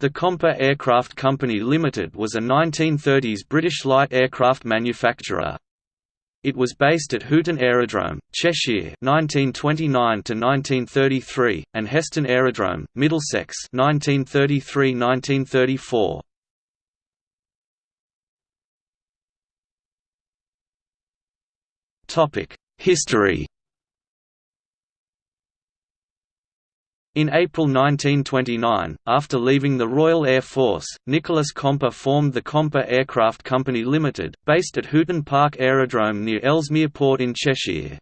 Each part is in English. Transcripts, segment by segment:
The Comper Aircraft Company Limited was a 1930s British light aircraft manufacturer. It was based at Hooton Aerodrome, Cheshire (1929–1933) and Heston Aerodrome, Middlesex (1933–1934). Topic: History. In April 1929, after leaving the Royal Air Force, Nicholas Comper formed the Comper Aircraft Company Limited, based at Hooton Park Aerodrome near Ellesmere Port in Cheshire.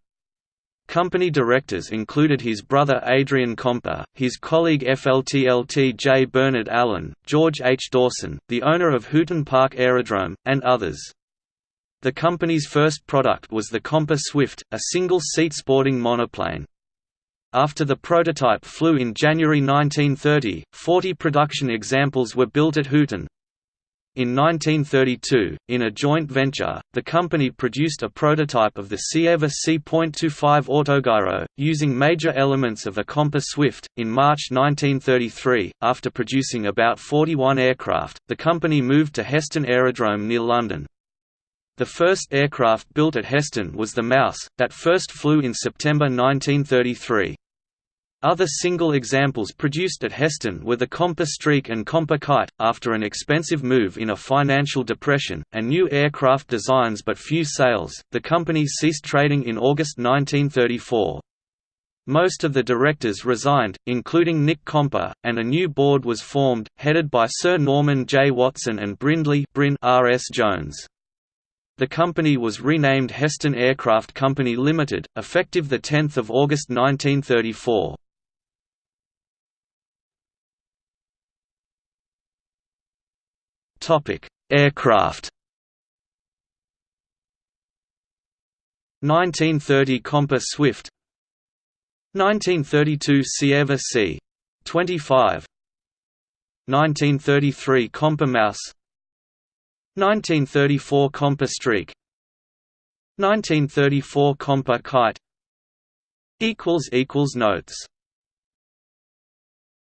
Company directors included his brother Adrian Comper, his colleague FLTLT J. Bernard Allen, George H. Dawson, the owner of Hooton Park Aerodrome, and others. The company's first product was the Comper Swift, a single-seat sporting monoplane. After the prototype flew in January 1930, 40 production examples were built at Hooton. In 1932, in a joint venture, the company produced a prototype of the Cierva C.25 Autogyro, using major elements of a Comper Swift. In March 1933, after producing about 41 aircraft, the company moved to Heston Aerodrome near London. The first aircraft built at Heston was the Mouse, that first flew in September 1933. Other single examples produced at Heston were the Comper Streak and Comper Kite. After an expensive move in a financial depression, and new aircraft designs but few sales, the company ceased trading in August 1934. Most of the directors resigned, including Nick Comper, and a new board was formed, headed by Sir Norman J. Watson and Brindley Bryn R. S. Jones. The company was renamed Heston Aircraft Company Limited, effective 10 August 1934. Aircraft. 1930 Comper Swift. 1932 Cierva C. 25 1933 Comper Mouse. 1934 Comper Streak. 1934 Comper Kite. Notes